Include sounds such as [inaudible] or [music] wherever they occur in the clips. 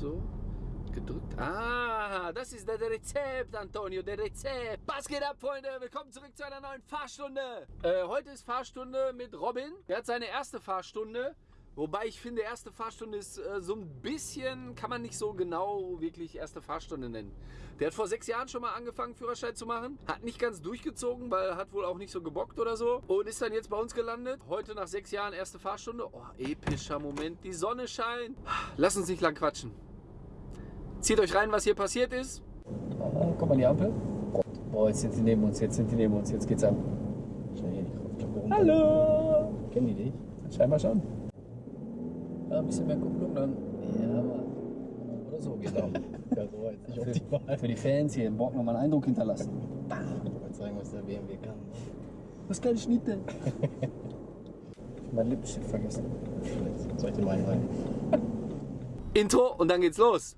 So. Gedrückt. Ah, das ist das Rezept, Antonio, der Rezept. Was geht ab, Freunde? Willkommen zurück zu einer neuen Fahrstunde. Äh, heute ist Fahrstunde mit Robin. Er hat seine erste Fahrstunde. Wobei ich finde, erste Fahrstunde ist äh, so ein bisschen, kann man nicht so genau wirklich erste Fahrstunde nennen. Der hat vor sechs Jahren schon mal angefangen, Führerschein zu machen. Hat nicht ganz durchgezogen, weil hat wohl auch nicht so gebockt oder so. Und ist dann jetzt bei uns gelandet. Heute nach sechs Jahren erste Fahrstunde. Oh, epischer Moment. Die Sonne scheint. Lass uns nicht lang quatschen. Zieht euch rein, was hier passiert ist. Ah, guck mal die Ampel. Boah, jetzt sind die neben uns, jetzt sind die neben uns, jetzt geht's ab. Schnell hier die. Hallo! Kennen die dich? Scheinbar schon. Ja, ein bisschen mehr Kupplung dann. Ja. Oder so, genau. [laughs] Ja, so war jetzt nicht für, optimal. für die Fans hier im Bock nochmal einen Eindruck hinterlassen. Ich wollte sagen, was der BMW kann. Was kleine Schnitte. [laughs] mein Lippenstift vergessen. [laughs] Vielleicht soll ich den mal rein. Intro und dann geht's los.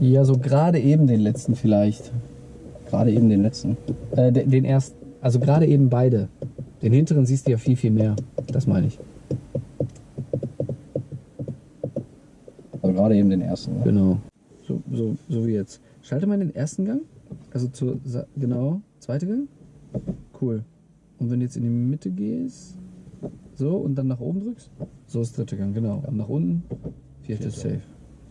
Ja, so gerade eben den letzten vielleicht. Gerade eben den letzten. Äh, den, den ersten. Also gerade eben beide. Den hinteren siehst du ja viel, viel mehr. Das meine ich. Also gerade eben den ersten. Ne? Genau. So, so, so wie jetzt. Schalte mal den ersten Gang. Also zur, genau, zweite Gang. Cool. Und wenn du jetzt in die Mitte gehst, so und dann nach oben drückst, so ist dritte Gang, genau. Und nach unten, vierte ist safe.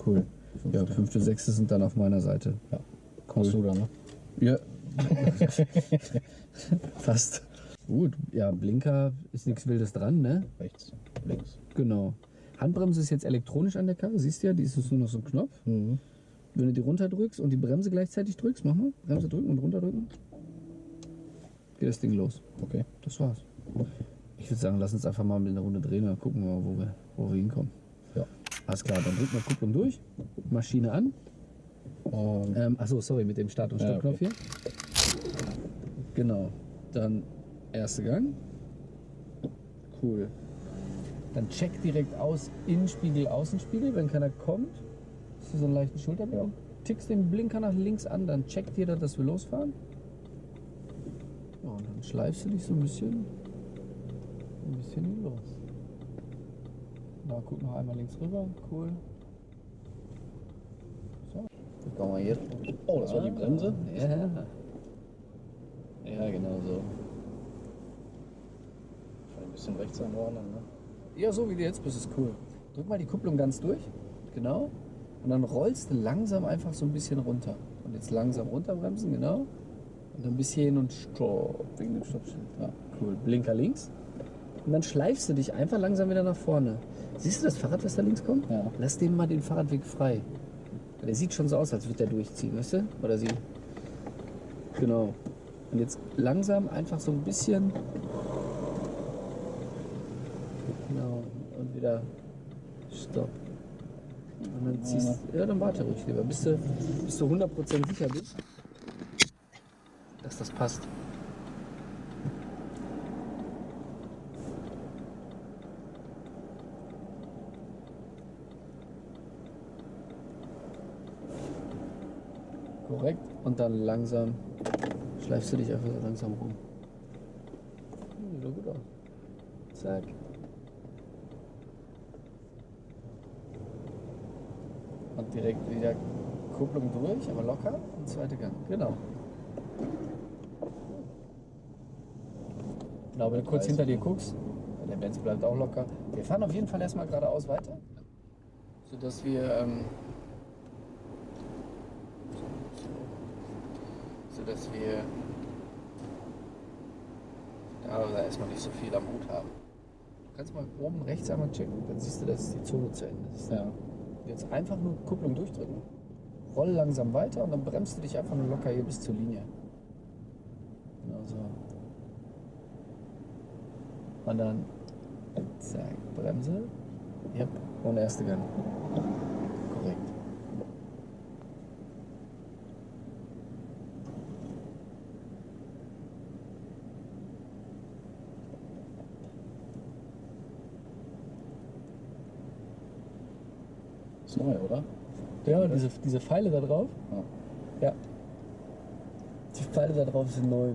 Cool. Ja, fünfte, sechste sind dann auf meiner Seite. Ja. Kommst du da, ne? Ja. [laughs] Fast. Gut, ja, Blinker ist nichts Wildes dran, ne? Rechts, links. Genau. Handbremse ist jetzt elektronisch an der Karre, siehst du ja, die ist jetzt nur noch so ein Knopf. Mhm. Wenn du die runterdrückst und die Bremse gleichzeitig drückst, mach mal. Bremse drücken und runterdrücken. Geht das Ding los. Okay. Das war's. Ich würde sagen, lass uns einfach mal mit einer Runde drehen und gucken mal, wo wir, wo wir hinkommen. Ja. Alles klar, dann drücken wir Kupplung durch, Maschine an. Und Ähm, achso, sorry, mit dem Start- und Ja, Stoppknopf hier. Genau. Dann erste Gang. Cool. Dann check direkt aus, Innenspiegel, Außenspiegel, wenn keiner kommt. Du so einen leichten Schulterblick? Tickst den Blinker nach links an, dann checkt jeder, dass wir losfahren. Ja, und dann schleifst du dich so ein bisschen, ein bisschen los. Na, guck noch einmal links rüber, cool. guck mal hier. Oh, das war die Bremse? Ja. Ja, genau so. Ein bisschen rechts anordnen, ne? Ja, so wie du jetzt bist, ist cool. Drück mal die Kupplung ganz durch. Genau. Und dann rollst du langsam einfach so ein bisschen runter. Und jetzt langsam runterbremsen, genau. Und dann bis hierhin und stopp. Wegen dem Stoppschild. Ja, cool. Blinker links. Und dann schleifst du dich einfach langsam wieder nach vorne. Siehst du das Fahrrad, was da links kommt? Ja. Lass dem mal den Fahrradweg frei. Der sieht schon so aus, als würde der durchziehen, weißt du? Oder sie. Genau. Und jetzt langsam einfach so ein bisschen. Genau. Und wieder Stopp. Und dann ziehst Ja, dann warte ruhig lieber. Bis du, bis du 100% sicher bist, dass das passt. Korrekt. Und dann langsam schleifst du dich einfach so langsam rum. Sieht doch gut aus. Zack. Direkt wieder Kupplung durch, aber locker und zweite Gang. Genau. Genau, wenn du kurz hinter dir guckst, der Benz bleibt auch locker. Wir fahren auf jeden Fall erstmal geradeaus weiter, sodass wir ähm, sodass wir ja, da erstmal nicht so viel am Hut haben. Du kannst mal oben rechts einmal checken, dann siehst du, dass die Zone zu Ende ist. Ja. Jetzt einfach nur Kupplung durchdrücken. Roll langsam weiter und dann bremst du dich einfach nur locker hier bis zur Linie. Genau so. Und dann zack, Bremse. Yep. Und erste Gang. Korrekt. Ist neu, oder? Ja, diese, diese Pfeile da drauf. Ja. Ja. Die Pfeile da drauf sind neu.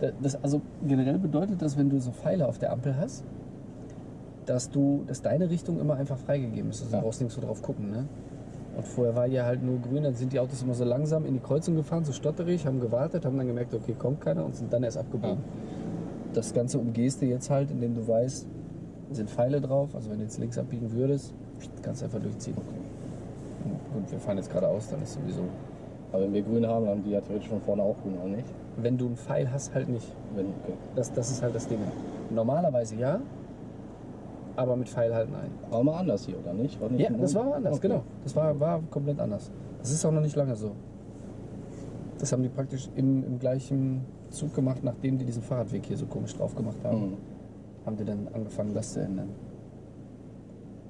Da- Das, also generell bedeutet das, wenn du so Pfeile auf der Ampel hast, dass du, dass deine Richtung immer einfach freigegeben ist. Also Ja. du brauchst nirgends so drauf gucken, ne? Und vorher war ja halt nur grün, dann sind die Autos immer so langsam in die Kreuzung gefahren, so stotterig, haben gewartet, haben dann gemerkt, okay, kommt keiner und sind dann erst abgebogen. Das Ganze umgehst du jetzt halt, indem du weißt, sind Pfeile drauf, also wenn du jetzt links abbiegen würdest, kannst einfach durchziehen. Gut, wir fahren jetzt geradeaus, dann ist sowieso. Aber wenn wir grün haben, haben die ja theoretisch von vorne auch grün, oder nicht? Wenn du einen Pfeil hast, halt nicht. Wenn, okay. Das, das ist halt das Ding. Normalerweise ja, aber mit Pfeil halt nein. War mal anders hier, oder nicht? War nicht Ja, das Ordnung? war anders, Okay. genau. Das war, war komplett anders. Das ist auch noch nicht lange so. Das haben die praktisch im, im gleichen Zug gemacht, nachdem die diesen Fahrradweg hier so komisch drauf gemacht haben. Mhm. Haben die dann angefangen, das zu ändern.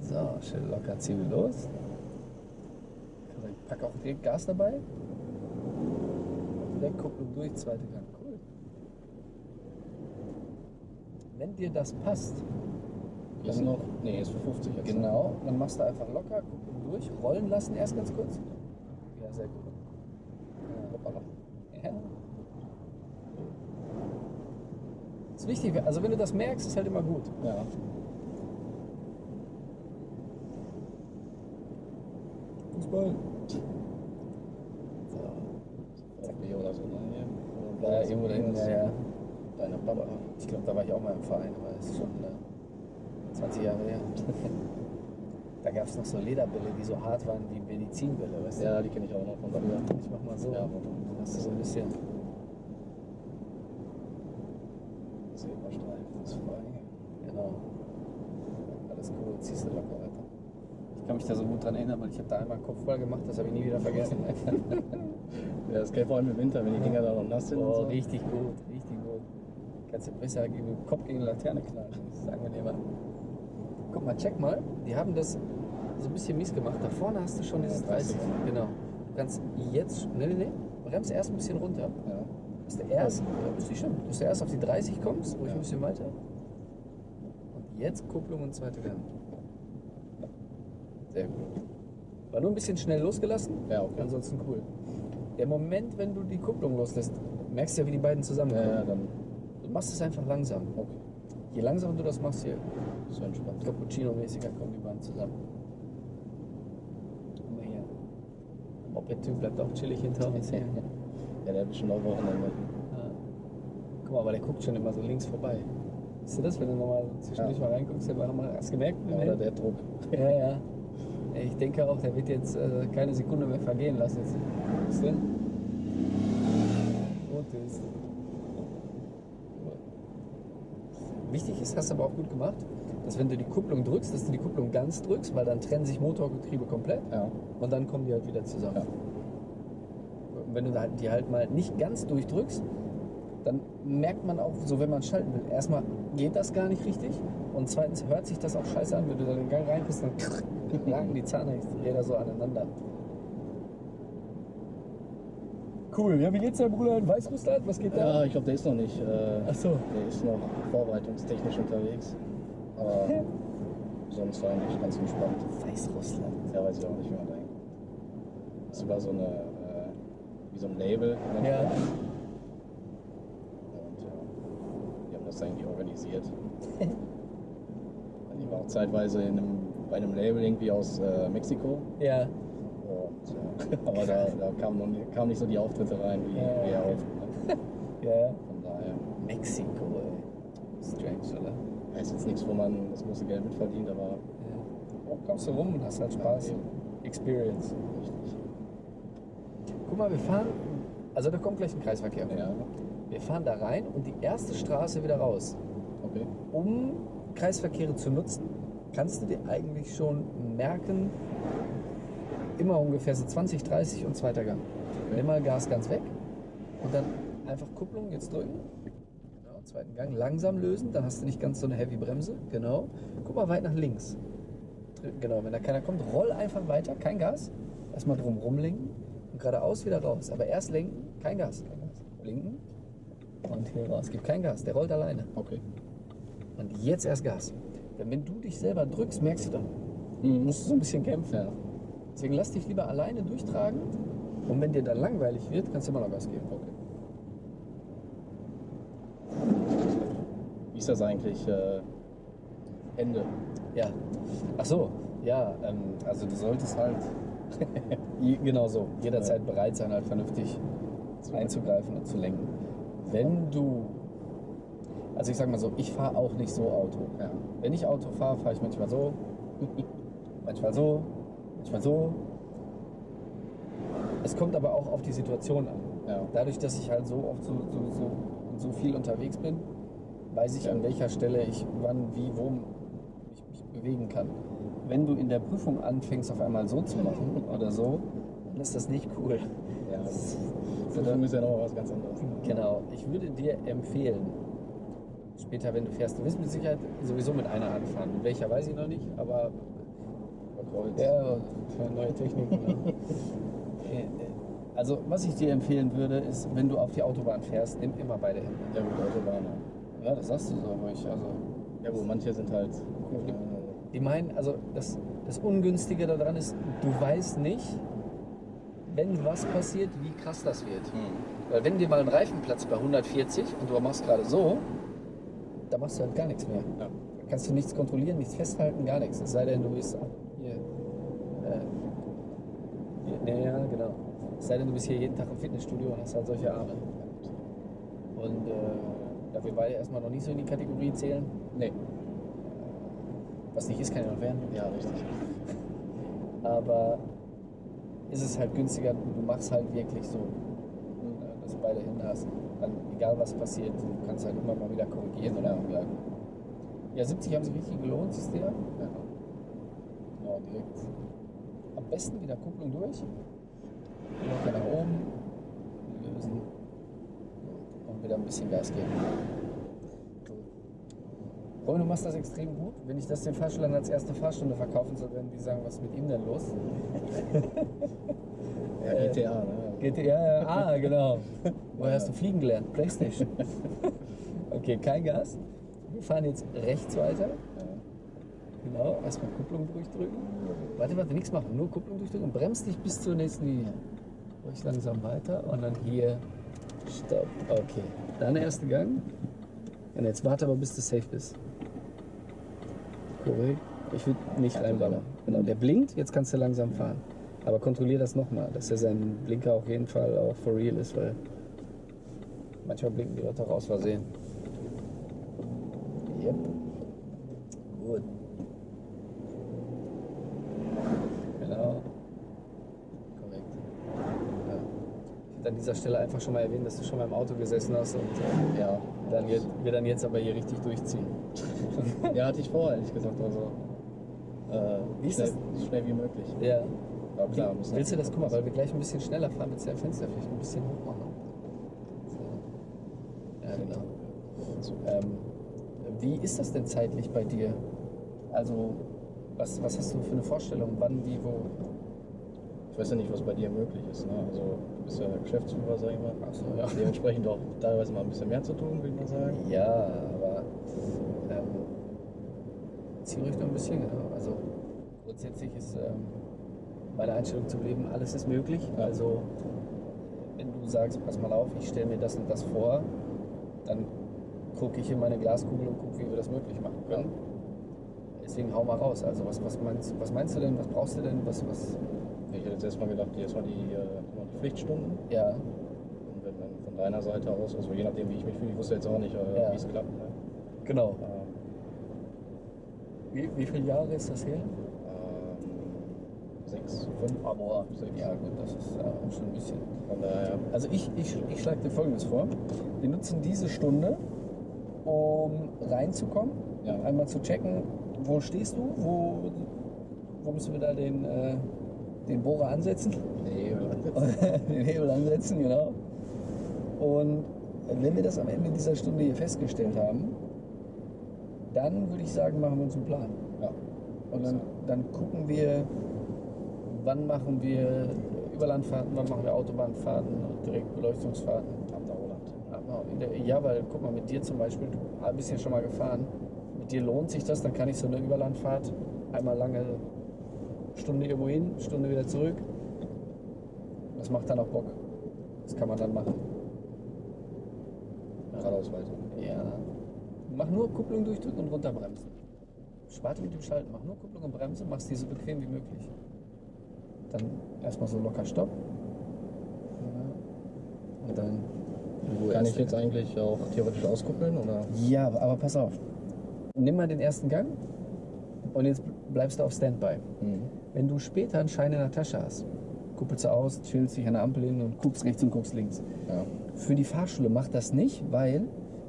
So, schön locker, ziehen wir los. Ich pack auch direkt Gas dabei. Direkt Kupplung durch, zweite Gang. Cool. Wenn dir das passt, ist noch, nee, ist für 50 jetzt. ne? Genau, dann machst du einfach locker, Kupplung durch, rollen lassen erst ganz kurz. Ja, sehr gut. Ja, hoppala. Ja. Ist wichtig, also wenn du das merkst, ist halt immer gut. Ja. Fußball. VfB oder so, ne? Hier. Ja, irgendwo da hinten, ja, ja. Deine Papa. Ich glaube, da war ich auch mal im Verein, aber das ist schon äh, 20 Jahre her. da gab es noch so Lederbälle, die so hart waren wie Medizinbälle, weißt du? Ja, die kenne ich auch noch von früher. Ich mach mal so. Ja, Das ist so ein bisschen. Silberstreifen ist frei. Genau. Alles cool, ziehst du locker weiter. Ich kann mich da so gut dran erinnern, weil ich habe da einmal Kopf voll gemacht, das habe ich nie wieder vergessen. [laughs] Ja, das geht vor allem im Winter, wenn die Dinger da noch nass sind oh, so. richtig gut, richtig gut. Kannst du besser gegen den Kopf gegen die Laterne knallen. Das ist angenehmer. Guck mal, check mal. Die haben das so ein bisschen mies gemacht. Da vorne hast du schon dieses 30. 30. Genau. Du kannst jetzt. Nee, nee, nee. Bremst erst ein bisschen runter. Ja. Dass du erst, bist du schon, dass du erst auf die 30 kommst, ruhig Ja. ein bisschen weiter. Und jetzt Kupplung und zweite Gang. Sehr gut. War nur ein bisschen schnell losgelassen, Ja, okay. ansonsten cool. Der Moment, wenn du die Kupplung loslässt, merkst du ja, wie die beiden zusammenkommen. Ja, ja, dann. Du machst es einfach langsam. Okay. Je langsamer du das machst, je So entspannt. Cappuccino-mäßiger kommen die beiden zusammen. Guck mal hier. Moped-Typ bleibt auch chillig hinter uns hier. [laughs] Ja, der hat bestimmt auch Wochenende. Ja. Guck mal, aber der guckt schon immer so links vorbei. Siehst du das, wenn du nochmal zwischendurch Ja. mal reinguckst? Der war noch mal, hast du gemerkt? Ja, oder der Druck. ja, ja. Ich denke auch, der wird jetzt äh, keine Sekunde mehr vergehen lassen. Siehst du? Gut ist. Wichtig ist, hast du aber auch gut gemacht, dass wenn du die Kupplung drückst, dass du die Kupplung ganz drückst, weil dann trennen sich Motor und Getriebe komplett Ja. und dann kommen die halt wieder zusammen. Ja. Und wenn du halt- die halt mal nicht ganz durchdrückst, dann merkt man auch, so wenn man schalten will, erstmal geht das gar nicht richtig und zweitens hört sich das auch scheiße an, wenn du da den Gang reinpusst, dann [laughs] ragen die Zahnräder so aneinander. Cool, ja, wie geht's deinem Bruder in Weißrussland? Was geht Ja, ich glaube, der ist noch nicht. Äh, Ach so. Der ist noch vorbereitungstechnisch unterwegs. Aber [laughs] sonst eigentlich ganz entspannt. Weißrussland. Ja, weiß ich auch nicht, wie man da. Das ist über so eine, äh, wie so ein Label. Ja, das irgendwie organisiert. die war auch zeitweise in einem, bei einem Label irgendwie aus äh, Mexiko. Ja. Und, äh, [laughs] aber da, da kamen noch nicht- so die Auftritte rein, wie, Ja, wie er okay. auftritt. Ne? [laughs] Ja. Von daher. Mexiko, ey. Strange, oder? Ja, ist jetzt nichts, wo man das große Geld mitverdient, aber Ja. Oh, kommst du rum und hast halt Spaß. Ja, Experience. richtig. Guck mal, wir fahren, also da kommt gleich ein Kreisverkehr. Ja, Wir fahren da rein und die erste Straße wieder raus. okay. Um Kreisverkehre zu nutzen, kannst du dir eigentlich schon merken, immer ungefähr so 20, 30 und zweiter Gang. Nimm mal Gas ganz weg und dann einfach Kupplung jetzt drücken. Genau, zweiten Gang langsam lösen, dann hast du nicht ganz so eine heavy Bremse. Genau. Guck mal weit nach links. Genau, wenn da keiner kommt, roll einfach weiter, kein Gas. Erstmal drum rumlenken und geradeaus wieder raus. Aber erst lenken, kein Gas. Kein Gas. Blinken und hier raus. Gib kein Gas, der rollt alleine. Okay. Und jetzt erst Gas. Denn wenn du dich selber drückst, merkst du dann, musst du so ein bisschen kämpfen. Ja. Deswegen lass dich lieber alleine durchtragen Und wenn dir dann langweilig wird, kannst du immer noch Gas geben. Okay. Wie ist das eigentlich? Äh, Ende. Ja. Ach so, ja, ähm, also du solltest halt [laughs] genau so, jederzeit bereit sein, halt vernünftig einzugreifen und zu lenken. Wenn du, also ich sag mal so, ich fahre auch nicht so Auto. Ja. Wenn ich Auto fahre, fahre ich manchmal so, [laughs] manchmal so, manchmal so. Es kommt aber auch auf die Situation an. Ja. Dadurch, dass ich halt so oft so, so, so, so viel unterwegs bin, weiß ich, Ja. an welcher Stelle ich wann, wie, wo ich mich bewegen kann. Wenn du in der Prüfung anfängst, auf einmal so zu machen oder so, dann ist das nicht cool. Ja. Das- Prüfung ist ja noch was ganz anderes. Genau. Ich würde dir empfehlen, später, wenn du fährst, du wirst mit Sicherheit sowieso mit einer Hand fahren. Mit welcher weiß ich noch nicht, aber Kreuz. ja, für neue Technik. ne? [laughs] Äh, äh, Also, was ich dir empfehlen würde, ist, wenn du auf die Autobahn fährst, nimm immer beide Hände. Ja gut, Autobahn. ja. Das sagst du so ruhig. Also, Ja gut, manche sind halt. Äh, die meinen, also das, das Ungünstige daran ist, du weißt nicht, wenn was passiert, wie krass das wird. hm. Weil wenn dir mal ein Reifen platzt bei 140 und du machst gerade so, da machst du halt gar nichts mehr. Ja. Da kannst du nichts kontrollieren, nichts festhalten, gar nichts. Es sei denn, du bist hier. Äh, hier ja, genau. Es sei denn, du bist hier jeden Tag im Fitnessstudio und hast halt solche Arme. Und äh, da wir beide erstmal noch nicht so in die Kategorie zählen, Nee. was nicht ist, kann ja noch werden. Ja, richtig. Aber ist es halt günstiger, du machst halt wirklich so, äh, dass du beide Hände hast. Dann, egal was passiert, du kannst halt immer mal wieder korrigieren oder angleichen. Ja, 70 haben sich richtig gelohnt, siehst du ja. Ja. Direkt. Am besten wieder Kupplung durch. Locker nach oben. Lösen. Und wieder ein bisschen Gas geben. Robin, du machst das extrem gut. Wenn ich das den Fahrschülern als erste Fahrstunde verkaufen soll, werden die sagen, was ist mit ihm denn los? [laughs] Ja, Äh, GTA, ne? GTA, ja, ah, genau. Woher hast du fliegen gelernt? Playstation. [laughs] Okay, kein Gas. Wir fahren jetzt rechts weiter. Genau, erstmal Kupplung durchdrücken. Warte, warte, nichts machen, nur Kupplung durchdrücken und bremst dich bis zur nächsten Linie. Ruhig langsam weiter und dann hier Stopp. Okay. Dann erste Gang. Und jetzt warte aber, bis du safe bist. Korrekt. Ich will nicht reinballern. Genau, der blinkt, jetzt kannst du langsam fahren. Aber kontrollier das nochmal, dass er sein Blinker auf jeden Fall auch for real ist, weil manchmal blinken die Leute auch aus Versehen. Yep. Gut. Genau. Korrekt. Ja. Ich hätte an dieser Stelle einfach schon mal erwähnt, dass du schon mal im Auto gesessen hast und äh, Ja. dann jetzt, wir dann jetzt aber hier richtig durchziehen. [laughs] ja, hatte ich vor, ehrlich gesagt. Also, äh, Wie ist schnell, das? so schnell wie möglich. Ja. Aber klar, muss Willst du das, guck mal, weil wir gleich ein bisschen schneller fahren, willst du dein Fenster vielleicht ein bisschen hoch machen? So. Ja, genau. Ähm, wie ist das denn zeitlich bei dir? Also, was, was hast du für eine Vorstellung? Wann, wie, wo? Ich weiß ja nicht, was bei dir möglich ist. Ne? Also, du bist ja Geschäftsführer, sag ich mal. Ach so, ja. Dementsprechend auch teilweise mal ein bisschen mehr zu tun, würde ich mal sagen. Ja, aber ähm, zieh ruhig noch ein bisschen, genau. Also, grundsätzlich ist ähm, meine Einstellung zum Leben, alles ist möglich. Ja. Also, wenn du sagst, pass mal auf, ich stelle mir das und das vor, dann gucke ich in meine Glaskugel und gucke, wie wir das möglich machen können. Deswegen hau mal raus. Also, was, was, meinst, was meinst du denn? Was brauchst du denn? Was, was, Ich hätte jetzt erstmal gedacht, erstmal die, äh, die Pflichtstunden. ja, Und wenn dann von deiner Seite aus, also je nachdem, wie ich mich fühle, ich wusste jetzt auch nicht, äh, Ja. wie es klappt. Ne? genau. Äh, Wie, wie viele Jahre ist das her? ähm, sechs, fünf, Ah, boah. sechs. Ja, gut, das ist ja auch schon ein bisschen. Von daher, Also ich, ich, ich schlage dir Folgendes vor. Wir nutzen diese Stunde, um reinzukommen, Ja. einmal zu checken, wo stehst du, wo, wo müssen wir da den, äh, den Bohrer ansetzen, nee, [laughs] den Hebel ansetzen, genau. Und wenn wir das am Ende dieser Stunde hier festgestellt haben, dann würde ich sagen, machen wir uns einen Plan. ja. Und dann, dann gucken wir, wann machen wir Überlandfahrten, wann machen wir Autobahnfahrten, Direktbeleuchtungsfahrten. Ab nach Holland. Ja, weil guck mal, mit dir zum Beispiel, du bist ja schon mal gefahren. Mit dir lohnt sich das, dann kann ich so eine Überlandfahrt einmal lange Stunde irgendwo hin, Stunde wieder zurück. Das macht dann auch Bock. Das kann man dann machen. Geradeaus weiter. Ja. Mach nur Kupplung durchdrücken und runterbremsen. Warte mit dem Schalten, mach nur Kupplung und Bremse, mach's dir so bequem wie möglich. Dann erstmal so locker Stopp. Ja. Und dann Ruhe Kann ich jetzt eigentlich auch theoretisch auskuppeln oder? Ja, aber pass auf. Nimm mal den ersten Gang und jetzt bleibst du auf Standby. Mhm. Wenn du später einen Schein in der Tasche hast, kuppelst du aus, chillst dich an der Ampel hin und guckst rechts und guckst links. Ja. Für die Fahrschule macht das nicht, weil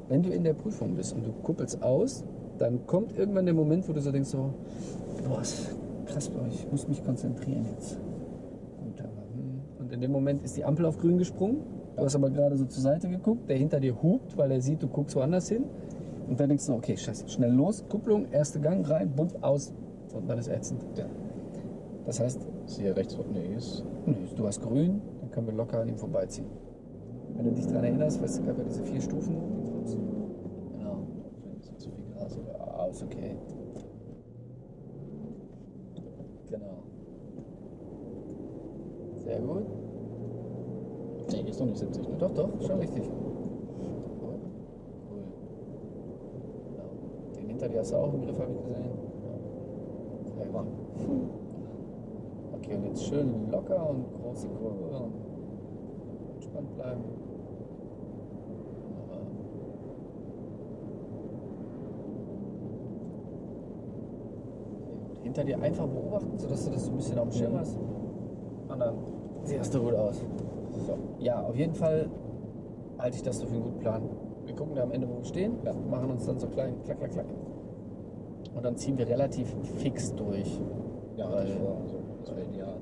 wenn du in der Prüfung bist und du kuppelst aus, dann kommt irgendwann der Moment, wo du so denkst so, boah, ist krass, boah, ich muss mich konzentrieren jetzt. Hm. Und in dem Moment ist die Ampel auf grün gesprungen. Du hast aber gerade so zur Seite geguckt, der hinter dir hupt, weil er sieht, du guckst woanders hin. Und dann denkst du, okay, scheiße, schnell los, Kupplung, erster Gang rein, bumm, aus. Und dann ist ätzend. Ja. Das heißt, hier rechts Nee, ist. Nö, du hast grün, dann können wir locker an ihm vorbeiziehen. Wenn du dich daran erinnerst, weißt du, gab ja diese vier Stufen. Genau. Das ist zu viel Gras. Ja, ist okay. Genau. Sehr gut. Nee, ist noch nicht 70, ne? Doch, doch, schon richtig. Cool. Genau. Den hinter dir hast du auch im Griff, habe ich gesehen. Sehr gut. Okay, und jetzt schön locker und große Kurve und entspannt bleiben. Gut. Hinter dir einfach beobachten, sodass du das so ein bisschen auf dem Schirm hast. Und dann siehst du gut aus. So. Ja, auf jeden Fall halte ich das so für einen guten Plan. Wir gucken da am Ende, wo wir stehen, machen uns dann so klein, klack, klack, klack. Und dann ziehen wir relativ fix durch. Ja, Weil- hatte ich vor. Also, das wäre ideal.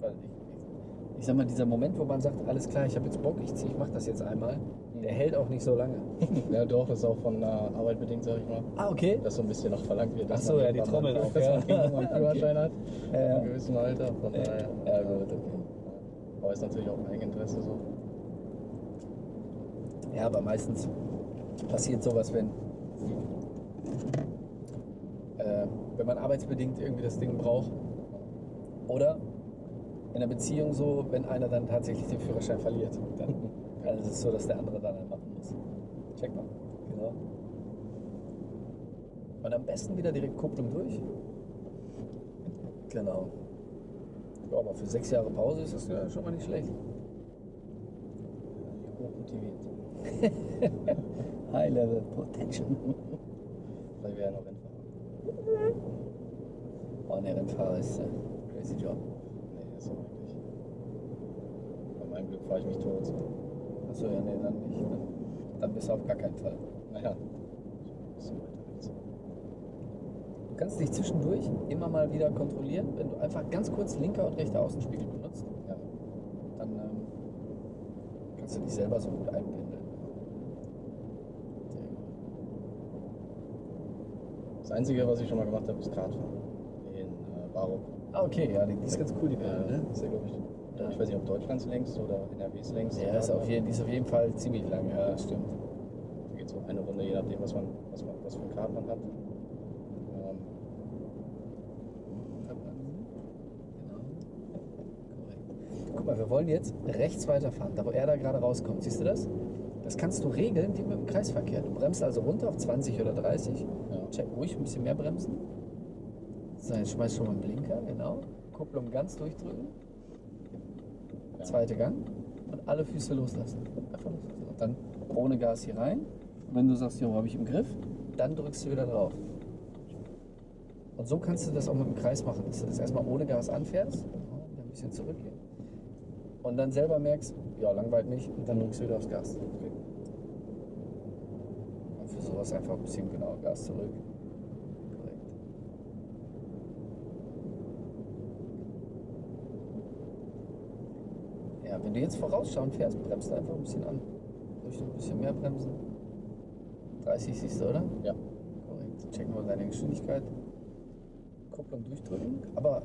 Weil ich, ich sag mal, dieser Moment, wo man sagt, alles klar, ich habe jetzt Bock, ich, zieh, ich mache das jetzt einmal, der hält auch nicht so lange. [laughs] Ja, doch, das ist auch von der Arbeit bedingt, sag ich mal. Ah, okay. Dass so ein bisschen noch verlangt wird. dass Ach so, man ja, die Trommel auch, dass man einen [laughs] Führerschein hat. Ja, ja. einem gewissen Alter. Von Ja, daher. ja, gut, okay. Aber ist natürlich auch ein Eigeninteresse so. Ja, aber meistens passiert sowas, wenn, äh, wenn man arbeitsbedingt irgendwie das Ding braucht. Oder in einer Beziehung so, wenn einer dann tatsächlich den Führerschein verliert. Dann, [laughs] dann ist es so, dass der andere dann einen machen muss. Check mal. Genau. Und am besten wieder direkt Kupplung durch. Genau. Ja, aber für sechs Jahre Pause ist das ja schon mal nicht schlecht. Hochmotiviert. [laughs] High Level Potential. [laughs] Weil wir ja noch Rennfahrer. Oh, ne, Rennfahrer ist äh, crazy Job. Nee, ist auch wirklich. Bei meinem Glück fahre ich mich tot. Achso, ja, nee, dann nicht. Dann, dann bist du auf gar keinen Fall. Naja. Du kannst dich zwischendurch immer mal wieder kontrollieren, wenn du einfach ganz kurz linker und rechter Außenspiegel benutzt. Ja. Dann ähm, kannst du dich selber so gut einpendeln. Das Einzige, was ich schon mal gemacht habe, ist Kartfahren. In äh, Baro. Ah, okay, ja, die, die ist ganz cool, die Bahn, Äh, ne? ist ja, glaube ich, Ja. ich weiß nicht, ob Deutschlands längst oder NRWs längst. Ja, ist auf jeden, die ist auf jeden Fall ziemlich lang, ja, das stimmt. Da geht so eine Runde, je nachdem, was man, was man, was für ein Kart man hat. Ähm, Genau. Korrekt. Guck mal, wir wollen jetzt rechts weiterfahren, da wo er da gerade rauskommt. Siehst du das? Das kannst du regeln wie mit dem Kreisverkehr. Du bremst also runter auf 20 oder 30. ja. Check ruhig ein bisschen mehr bremsen. So, jetzt schmeiß schon mal einen Blinker, genau. Kupplung ganz durchdrücken. Ja. Zweiter Gang. Und alle Füße loslassen. Einfach loslassen. Und dann ohne Gas hier rein. Und wenn du sagst, jo, habe ich im Griff, dann drückst du wieder drauf. Und so kannst du das auch mit dem Kreis machen, dass du das erstmal ohne Gas anfährst, dann ein bisschen zurückgehen. Und dann selber merkst, ja, langweilt nicht, und dann drückst du wieder aufs Gas. Okay. Und für sowas einfach ein bisschen genau Gas zurück. Korrekt. Ja, wenn du jetzt vorausschauen fährst, bremst du einfach ein bisschen an. Ruhig noch ein bisschen mehr bremsen. 30 siehst du, oder? ja. Korrekt. Checken wir deine Geschwindigkeit. Kupplung durchdrücken, aber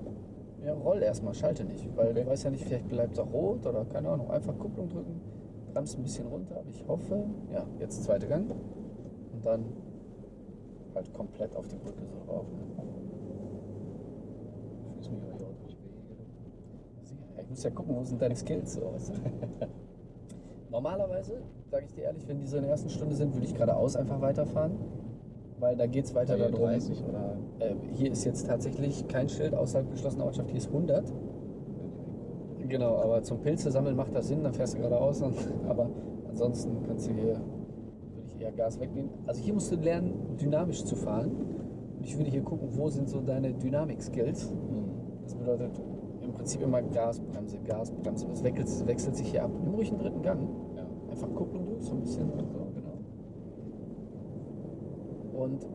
ja, roll erstmal, schalte nicht, weil Okay. du weißt ja nicht, vielleicht bleibt es auch rot oder keine Ahnung. Einfach Kupplung drücken, bremst ein bisschen runter, aber ich hoffe, ja, jetzt zweiter Gang und dann halt komplett auf die Brücke so drauf. Ne? Fühlst mich aber hier auch durch Wege. Sicher. Ich muss ja gucken, wo sind deine Skills du? [laughs] Normalerweise, sage ich dir ehrlich, wenn die so in der ersten Stunde sind, würde ich geradeaus einfach weiterfahren. Weil da geht es weiter darum. 30 oder Äh, hier ist jetzt tatsächlich kein Schild außerhalb geschlossener Ortschaft, hier ist 100. Genau, aber zum Pilze sammeln macht das Sinn, dann fährst du geradeaus. Und, [laughs] aber ansonsten kannst du hier, würde ich eher Gas wegnehmen. Also hier musst du lernen, dynamisch zu fahren. Und ich würde hier gucken, wo sind so deine Dynamik-Skills. Das bedeutet im Prinzip immer Gas, Bremse, Gas, Bremse. Das wechselt, wechselt sich hier ab. Nimm ruhig einen dritten Gang. Ja. Einfach Kupplung durch, so ein bisschen. So, genau. Und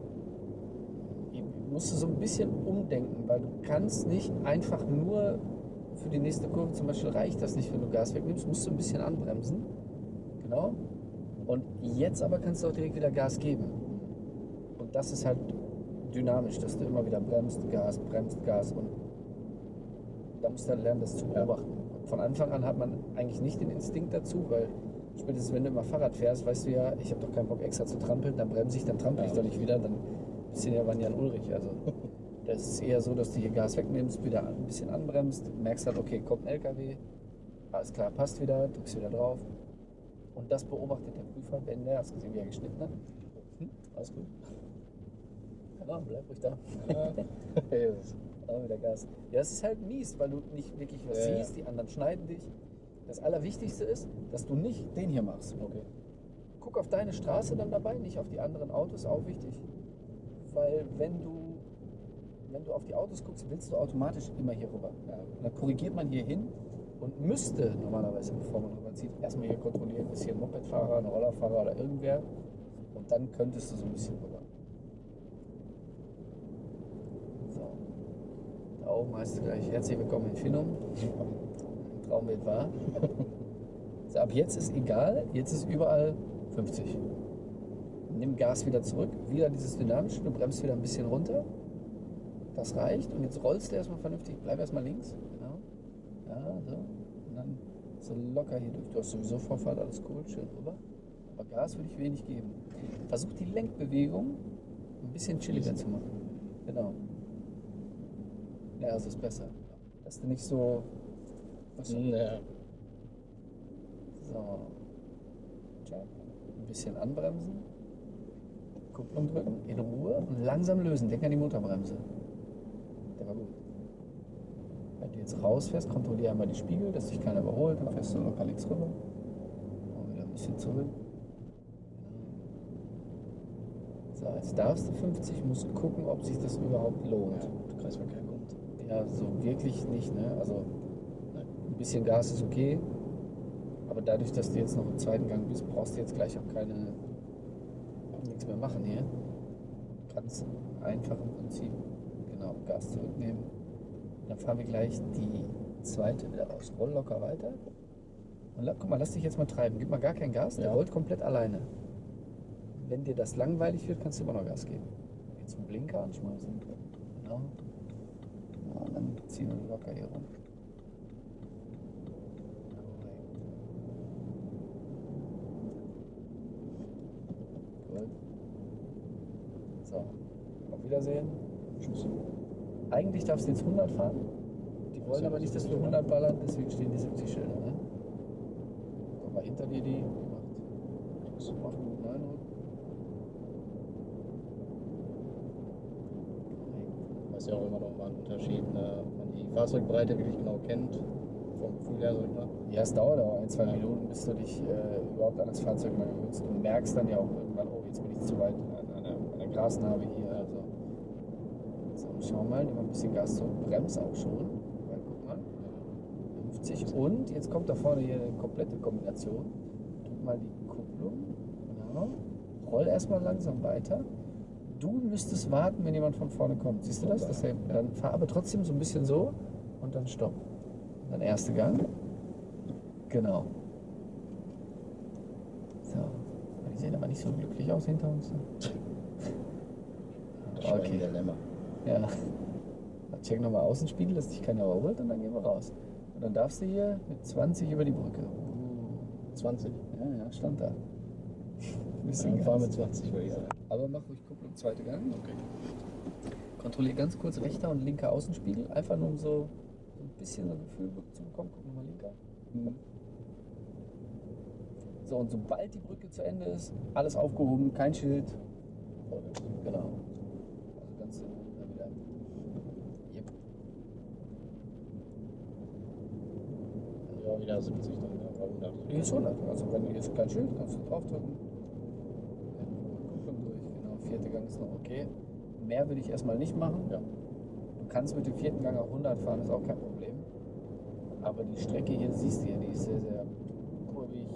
ich musste so ein bisschen umdenken, weil du kannst nicht einfach nur für die nächste Kurve, zum Beispiel reicht das nicht, wenn du Gas wegnimmst, musst du ein bisschen anbremsen. Genau. Und jetzt aber kannst du auch direkt wieder Gas geben. Und das ist halt dynamisch, dass du immer wieder bremst, Gas, bremst, Gas und da du halt lernen, das zu beobachten. Von Anfang an hat man eigentlich nicht den Instinkt dazu, weil spätestens wenn du immer Fahrrad fährst, weißt du ja, ich habe doch keinen Bock extra zu trampeln, dann bremse ich, dann trampel ich Ja. doch nicht wieder, dann bist du ja Jan Ulrich. Also [laughs] das ist eher so, dass du hier Gas wegnimmst, wieder ein bisschen anbremst, merkst halt, okay, kommt ein LKW, alles klar, passt wieder, drückst wieder drauf. Und das beobachtet der Prüfer, wenn der, hast gesehen, wie er geschnitten hat. Hm, alles gut. Ja, bleib ruhig da. [laughs] Auch wieder Gas. Ja, es ist halt mies, weil du nicht wirklich was Ja, ja. siehst, die anderen schneiden dich. Das Allerwichtigste ist, dass du nicht den hier machst. Okay. Guck auf deine Straße dann dabei, nicht auf die anderen Autos, auch wichtig. Weil wenn du, wenn du auf die Autos guckst, willst du automatisch immer hier rüber. Ja. Und dann korrigiert man hier hin und müsste normalerweise, bevor man rüberzieht, erstmal hier kontrollieren, ist hier ein Mopedfahrer, ein Rollerfahrer oder irgendwer. Und dann könntest du so ein bisschen rüber. So. Es gleich herzlich willkommen in Finnum. Traumbild war. Ab jetzt ist egal, jetzt ist überall 50. Nimm Gas wieder zurück, wieder dieses Dynamische, du bremst wieder ein bisschen runter. Das reicht und jetzt rollst du erstmal vernünftig, bleib erstmal links. Genau. Ja, so. Und dann so locker hier durch. Du hast sowieso Vorfahrt, alles cool, schön rüber. Aber Gas würde ich wenig geben. Versuch die Lenkbewegung ein bisschen chilliger zu machen. Genau. Ja, also ist besser. Dass du nicht so. Achso. Ja. So. Ein bisschen anbremsen. Kupplung drücken, in Ruhe und langsam lösen. Denk an die Motorbremse. Der war gut. Wenn du jetzt rausfährst, kontrolliere einmal die Spiegel, dass dich keiner überholt. Dann fährst du locker links rüber. Und wieder ein bisschen zurück. So, jetzt darfst du 50, musst gucken, ob sich das überhaupt lohnt. Der Kreisverkehr. Ja, so wirklich nicht, ne? Also ein bisschen Gas ist okay, aber dadurch, dass du jetzt noch im zweiten Gang bist, brauchst du jetzt gleich auch keine nichts mehr machen hier. Du kannst einfach im Prinzip genau Gas zurücknehmen. Dann fahren wir gleich die zweite wieder raus. Roll locker weiter. Und guck mal, lass dich jetzt mal treiben. Gib mal gar kein Gas, der Ja. rollt komplett alleine. Wenn dir das langweilig wird, kannst du immer noch Gas geben. Jetzt einen Blinker anschmeißen. Genau. Und ziehen wir locker hier rum. Gut. So, auf Wiedersehen. Tschüss. Eigentlich darfst du jetzt 100 fahren. Die wollen aber nicht, dass wir so. 100 ballern, deswegen stehen die 70 Schilder. Ne? Guck mal, hinter dir die, macht, macht einen guten Eindruck. Das ist ja auch immer noch mal ein Unterschied, ne? wenn man die Fahrzeugbreite wirklich genau kennt, vom Gefühl her, sag ich mal. Ja, es dauert aber ein, zwei Ja. Minuten, bis du dich äh, überhaupt an das Fahrzeug mal gewöhnst. Du merkst dann ja auch irgendwann, oh, jetzt bin ich zu weit an, an, der, an der hier. Also. So, schau mal, nimm mal ein bisschen Gas zurück, bremst auch schon. Weil, guck mal, 50 und jetzt kommt da vorne hier eine komplette Kombination. Drück mal die Kupplung, genau. Roll erstmal langsam weiter. Du müsstest warten, wenn jemand von vorne kommt. Siehst du das? das ja, dann fahr aber trotzdem so ein bisschen so und dann stopp. Dann erste Gang. Genau. So. Die sehen aber nicht so glücklich aus hinter uns. Das [laughs] Okay. Dilemma. Ja. Dann check nochmal Außenspiegel, dass dich keiner überholt und dann gehen wir raus. Und dann darfst du hier mit 20 über die Brücke. 20. Ja, ja, stand da. Bisschen fahre Gas. mit 20, würde ich sagen. Aber mach ruhig Kupplung, zweite Gang. Okay. Kontrollier ganz kurz rechter und linker Außenspiegel. Einfach nur um so ein bisschen so ein Gefühl zu bekommen. Guck nochmal linker. So, und sobald die Brücke zu Ende ist, alles aufgehoben, kein Schild. Genau. Also ganz da wieder. Yep. Ja, wieder 70 dann, ja, oder 100. Hier ist 100. Also wenn hier ist kein Schild, kannst du draufdrücken. Gang ist noch okay. Mehr würde ich erstmal nicht machen. Ja. Du kannst mit dem vierten Gang auch 100 fahren, ist auch kein Problem. Aber die Strecke hier siehst du ja, die ist sehr, sehr kurvig.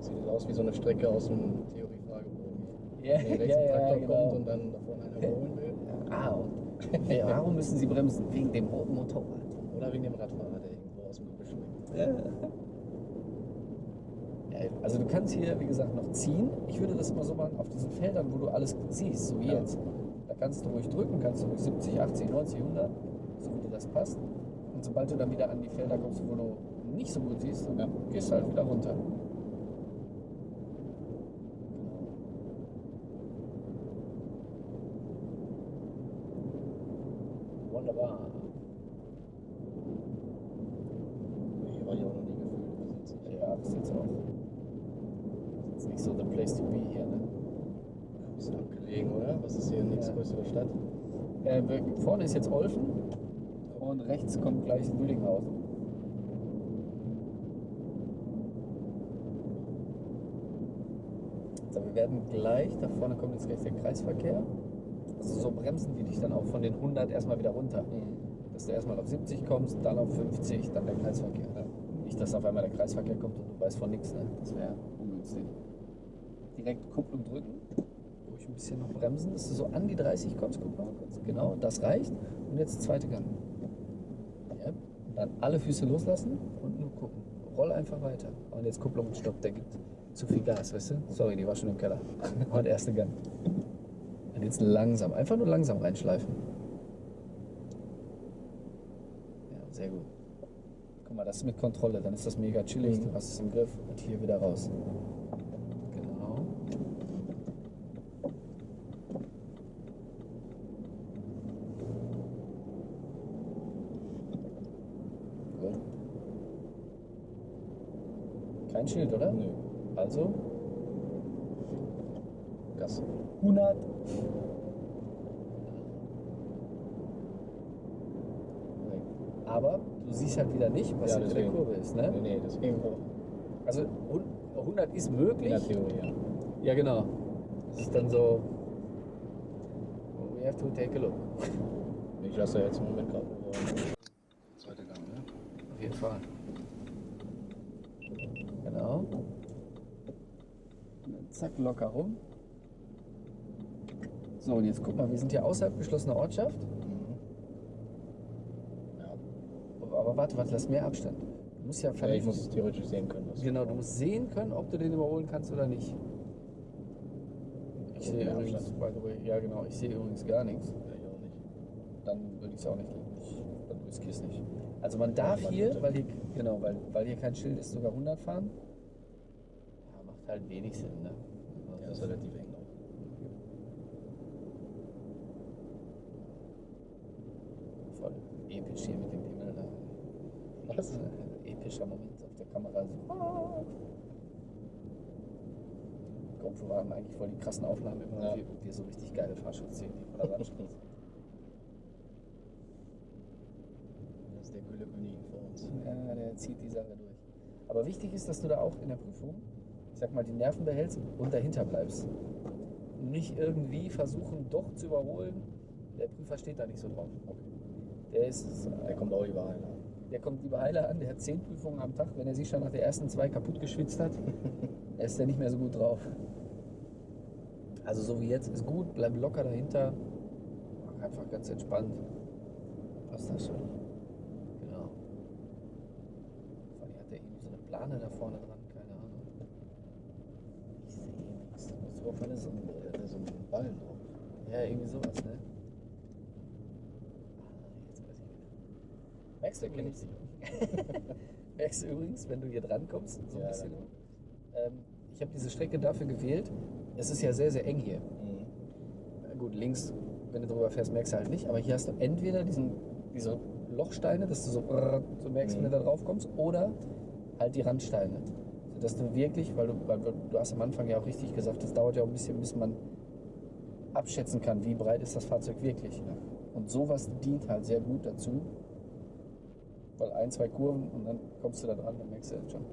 Sieht aus wie so eine Strecke aus einem Theorie-Fragebogen. Ja, Wenn rechts ja, ein ja, Traktor genau. kommt und dann davon einer überholen will. [laughs] Ah, und warum müssen sie bremsen? Wegen dem roten Motorrad. Oder wegen dem Radfahrer, der irgendwo aus dem Gebüsch springt. Ja. Ja, also du kannst hier, wie gesagt, noch ziehen. Ich würde das immer so machen auf diesen Feldern, wo du alles siehst, so wie Ja. jetzt. Da kannst du ruhig drücken, kannst du ruhig 70, 80, 90, 100, so wie dir das passt. Und sobald du dann wieder an die Felder kommst, wo du nicht so gut siehst, dann Ja. gehst du halt wieder runter. Wunderbar. Hier war ich auch noch nie gefühlt. Das ist jetzt nicht. Ja, das ist jetzt auch. Das ist jetzt nicht so the place to be hier, ne? Ein bisschen abgelegen, oder? Was ist hier nächstgrößere Stadt? Äh, wir- vorne ist jetzt Olfen und rechts kommt gleich Lüdinghausen. So, wir werden gleich, da vorne kommt jetzt gleich der Kreisverkehr. Also so bremsen die dich dann auch von den 100 erstmal wieder runter. Dass du erstmal auf 70 kommst, dann auf 50, dann der Kreisverkehr. Nicht, dass auf einmal der Kreisverkehr kommt und du weißt von nichts, ne? Das wäre ungünstig. Direkt Kupplung drücken, ruhig ein bisschen noch bremsen, dass du so an die 30 kommst. Guck mal kurz. Genau, das reicht. Und jetzt zweite Gang. Dann alle Füße loslassen und nur gucken. Roll einfach weiter. Und jetzt Kupplung und Stopp, der gibt zu viel Gas, weißt du? Sorry, die war schon im Keller. [laughs] Und erste Gang. Und jetzt langsam, einfach nur langsam reinschleifen. Ja, sehr gut. Guck mal, das ist mit Kontrolle, dann ist das mega chillig, du hast es im Griff und hier wieder raus. Genau. Gut. Kein Schild, oder? Nö. Also Gas. 100. Aber du siehst halt wieder nicht, was Ja, hinter der. Kurve ist. Ne? Nee, nee, deswegen. Also hun- 100 ist möglich. In der Theorie, ja. Ja, genau. Das ist dann so. We have to take a look. Ich lasse jetzt im Moment gerade nur zweite Gang, ne? Auf jeden Fall. Genau. Und dann zack, locker rum. So, und jetzt guck mal, wir sind hier außerhalb geschlossener Ortschaft. Ja. Aber warte, warte, lass mehr Abstand. Du musst ja ja. Ich muss es theoretisch sehen können. Genau, du musst sehen können, ob du den überholen kannst oder nicht. Ich sehe Ja, übrigens, by the way, ja genau, ich sehe übrigens gar nichts. Ja, ich auch nicht. Dann würde ich es auch nicht, ich, dann riskiere es nicht. Also man darf man hier, weil hier, genau, weil, weil hier kein Schild ist, sogar 100 fahren. Ja, macht halt wenig Sinn, ne? Ist relativ eng. Voll episch hier mit dem Himmel da. Was? Äh, Epischer Moment auf der Kamera. So. Ah. GoPro haben eigentlich voll die krassen Aufnahmen immer, Ja. wie wir so richtig geile Fahrschutzzähne die Rasanschutz. Das ist der Gülle-König vor uns. Ja, der zieht die Sache durch. Aber wichtig ist, dass du da auch in der Prüfung, sag mal, die Nerven behältst und dahinter bleibst. Nicht irgendwie versuchen, doch zu überholen. Der Prüfer steht da nicht so drauf. Der ist, Der kommt auch überall. Ne? der kommt lieber heiler an, der hat zehn Prüfungen am Tag. Wenn er sich schon nach der ersten zwei kaputt geschwitzt hat, [laughs] ist er nicht mehr so gut drauf. Also so wie jetzt ist gut, bleib locker dahinter. Mach einfach ganz entspannt. Passt das schon. Genau. Vor allem hat er irgendwie so eine Plane da vorne dran, keine Ahnung. Ich sehe nichts. Musst du auf eine Sonne. Der hat so einen Ballen drauf. Ja, irgendwie sowas, ne? Jetzt weiß ich wieder. Merkst du Der kennt übrigens, merkst du übrigens, wenn du hier dran kommst, so ein Ja, bisschen. Ähm, ich habe diese Strecke dafür gewählt. Es ist ja sehr, sehr eng hier. Mhm. Na gut, links, wenn du drüber fährst, merkst du halt nicht. Aber hier hast du entweder diesen, diese Lochsteine, dass du so, brrr, so merkst, wenn du da drauf kommst, oder halt die Randsteine. Dass du wirklich, weil du, weil du hast am Anfang ja auch richtig gesagt, das dauert ja auch ein bisschen, bis man abschätzen kann, wie breit ist das Fahrzeug wirklich. Und sowas dient halt sehr gut dazu, weil ein, zwei Kurven und dann kommst du da dran, dann merkst du das schon.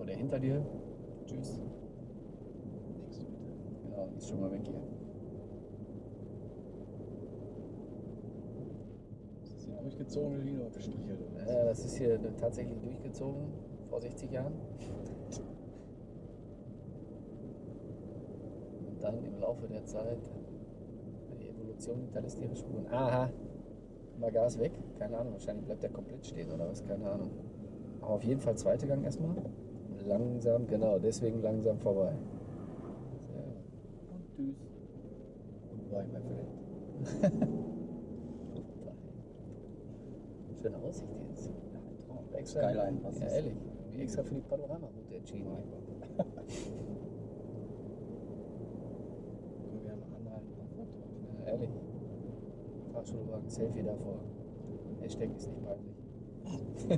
Oder hinter dir, tschüss. Nächste bitte. Genau, ist schon mal weg hier. Ist das hier durchgezogene Linie oder gestrichelt? Ja, das ist hier tatsächlich durchgezogen vor 60 Jahren. Und dann im Laufe der Zeit die Evolution hinterlässt ihre Spuren. Aha, mal Gas weg. Keine Ahnung, wahrscheinlich bleibt der komplett stehen oder was, keine Ahnung. Aber auf jeden Fall zweite Gang erstmal. Langsam, genau, deswegen langsam vorbei. Sehr gut. Und tschüss. Goodbye, my friend. [laughs] Schöne Aussicht jetzt. Skyline, was ja, ist- ehrlich. Extra für die Panoramaroute entschieden. [laughs] Können wir ja mal anhalten und ein Foto machen. Ja, ehrlich. Fahrschulwagen, Selfie davor. Hashtag ist nicht peinlich. [laughs]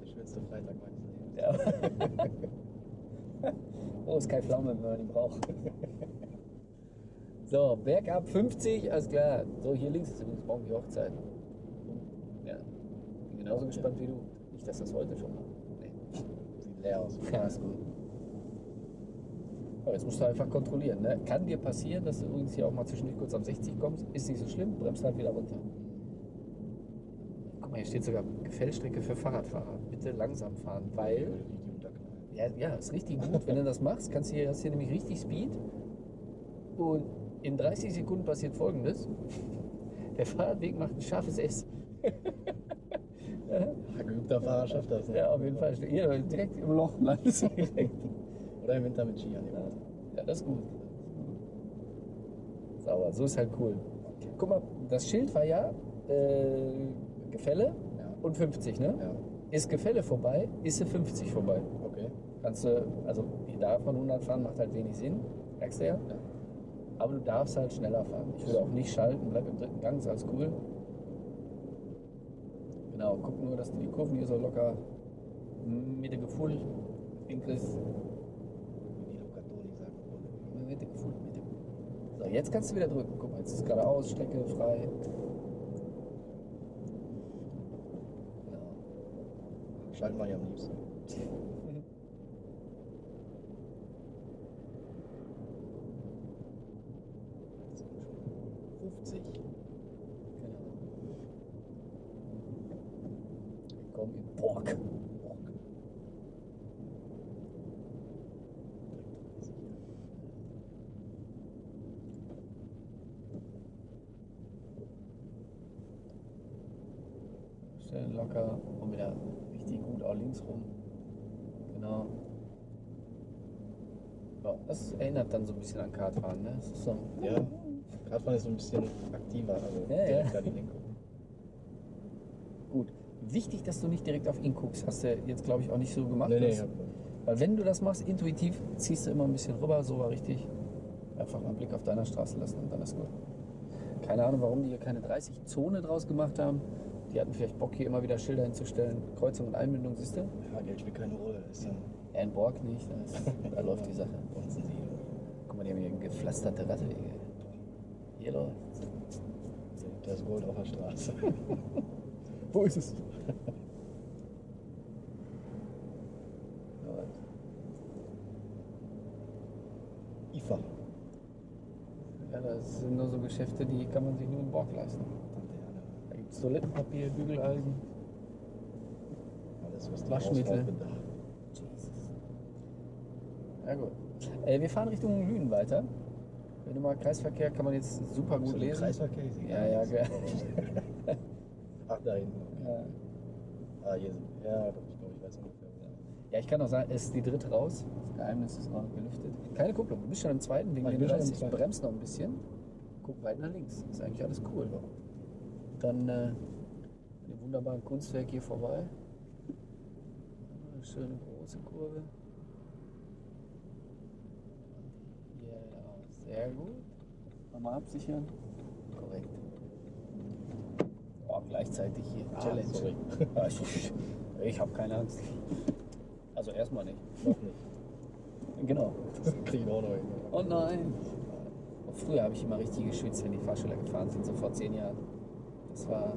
Der schönste Freitag meines Lebens. Ja. [laughs] oh, ist kein Pflaume, wenn man ihn braucht. so, bergab 50, alles klar. So, hier links ist übrigens morgen die Hochzeit. Genauso gespannt wie du. Nicht, dass das heute schon war. Nee. Sieht leer aus. Ja, ist gut. Aber jetzt musst du einfach kontrollieren. Ne? Kann dir passieren, dass du übrigens hier auch mal zwischendurch kurz am 60 kommst. Ist nicht so schlimm, bremst halt wieder runter. Guck mal, hier steht sogar Gefällstrecke für Fahrradfahrer. Bitte langsam fahren, weil. Ja, ja, ist richtig gut. Wenn du das machst, kannst du hier, hast hier nämlich richtig Speed. Und in 30 Sekunden passiert folgendes: Der Fahrradweg macht ein scharfes S. Ein geübter Fahrer schafft das. Ne? Ja, auf jeden Fall. Hier, direkt im Loch landest du direkt. Oder im Winter mit Ski an die Ja, Wand. ja, das ist gut. Sauber, so ist halt cool. Guck mal, das Schild war ja äh, Gefälle Ja. und 50, ne? Ja, Ist Gefälle vorbei, ist sie 50 vorbei. okay. Kannst du, also die davon 100 fahren macht halt wenig Sinn, merkst du ja. Ja. Aber du darfst halt schneller fahren. Ich würde auch nicht schalten, bleib im dritten Gang, ist alles cool. Genau, guck nur, dass du die Kurven hier so locker hinkriegst. Wollen. Mitte gefull, Mitte. So, jetzt kannst du wieder drücken. Guck mal, jetzt ist geradeaus, Strecke frei. Genau. Schalten wir hier am liebsten. Das sind schon 50. Genau. Willkommen in Borg. Borg. Schön locker und wieder richtig gut auch links rum. Genau. Ja, das erinnert dann so ein bisschen an Kartfahren, ne? Das ist so. Ja, Radfahren ist so ein bisschen aktiver, also Ja, direkt ja. an Lenkung. Gut. Wichtig, dass du nicht direkt auf ihn guckst. Hast du jetzt, glaube ich, auch nicht so gemacht. Nee, nee, Weil wenn du das machst, intuitiv, ziehst du immer ein bisschen rüber, so war richtig. Einfach mal einen Blick auf deiner Straße lassen und dann ist gut. Keine Ahnung, warum die hier keine 30-Zone draus gemacht haben. Die hatten vielleicht Bock, hier immer wieder Schilder hinzustellen. Kreuzung und Einbindung, siehst du? ja, Geld spielt keine Rolle. Ist dann Ja, in Borg nicht. Da, ist, [laughs] da läuft die Sache. Bonzen sie. Guck mal, die haben hier gepflasterte Radwege. Hier läuft. Da ist Gold auf der Straße. [laughs] Wo ist es? IFA. Ja, das sind nur so Geschäfte, die kann man sich nur in Borg leisten. Da gibt es Toilettenpapier, Bügelalgen. Alles, was die Waschmittel. Jesus. Ja gut. Äh, wir fahren Richtung Lünen weiter. Wenn du mal Kreisverkehr kann man jetzt super gut lesen. Kreisverkehr ist Ja, ja, ge- [laughs] Ach, da hinten. Okay. ja. Ah, hier sind. Ja, doch, ich glaube, ich weiß ungefähr. ja, ich kann auch sagen, es ist die dritte raus. Das Geheimnis ist noch gelüftet. Keine Kupplung, du bist schon im zweiten wegen Ah, ich im 30. zweiten. Bremst noch ein bisschen. Guck weit nach links. Ist eigentlich alles cool. Dann äh, an dem wunderbaren Kunstwerk hier vorbei. Eine schöne große Kurve. Ja, sehr gut. Nochmal absichern. Korrekt. auch gleichzeitig hier. Ah, Challenge. sorry. Ja, [laughs] ich habe keine Angst. Also erstmal nicht. Noch nicht. Genau. Das kriege ich auch noch hin. Oh nein. Früher habe ich immer richtig geschwitzt, wenn die Fahrschüler gefahren sind, so vor zehn Jahren. Das war.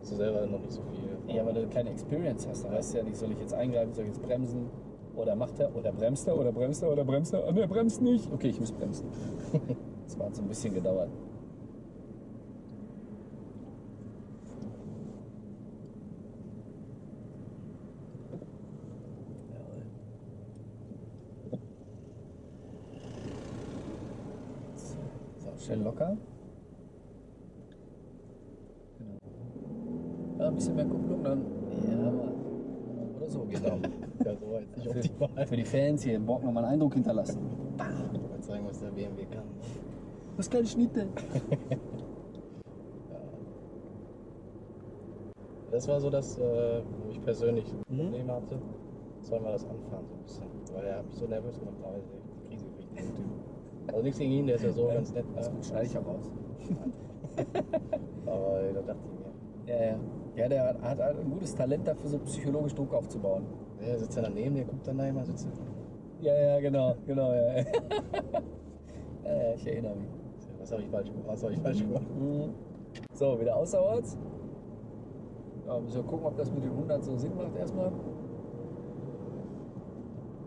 Hast du selber noch nicht so viel. Ja, weil du keine Experience hast. Da weißt du ja nicht, soll ich jetzt eingreifen, soll ich jetzt bremsen? Oder macht er? Oder bremst er? Oder bremst er? Oder bremst er? Und er bremst nicht. Okay, ich muss bremsen. [laughs] Das hat so ein bisschen gedauert. So, schön locker. Genau. Ja, ein bisschen mehr Kupplung dann. Ja, Mann. Oder so, genau. Ja, so jetzt nicht optimal. Für die Fans hier im Bock nochmal einen Eindruck hinterlassen. Ich wollte zeigen, was der BMW kann. Was keine Schnitte. [laughs] Das war so das, äh, wo ich persönlich Mhm. Probleme hatte. Das war mal das Anfahren so ein bisschen. Weil er hat mich so nervös gemacht, war ich Krise gekriegt, den Typ. Also nichts gegen ihn, der ist ja so ganz nett. Das Ne? gut, schneide ich auch raus. [laughs] Aber da dachte ich mir, Ja, ja. Ja, der hat, hat ein gutes Talent dafür, so psychologisch Druck aufzubauen. Der sitzt ja daneben, der guckt dann da immer, sitzt Ja, ja, genau, genau, ja. [laughs] ja, ja, ich erinnere mich. Was habe ich falsch gemacht? Was habe ich falsch gemacht? Mhm. So, wieder außerorts. Ja, müssen wir gucken, ob das mit den 100 so Sinn macht erstmal.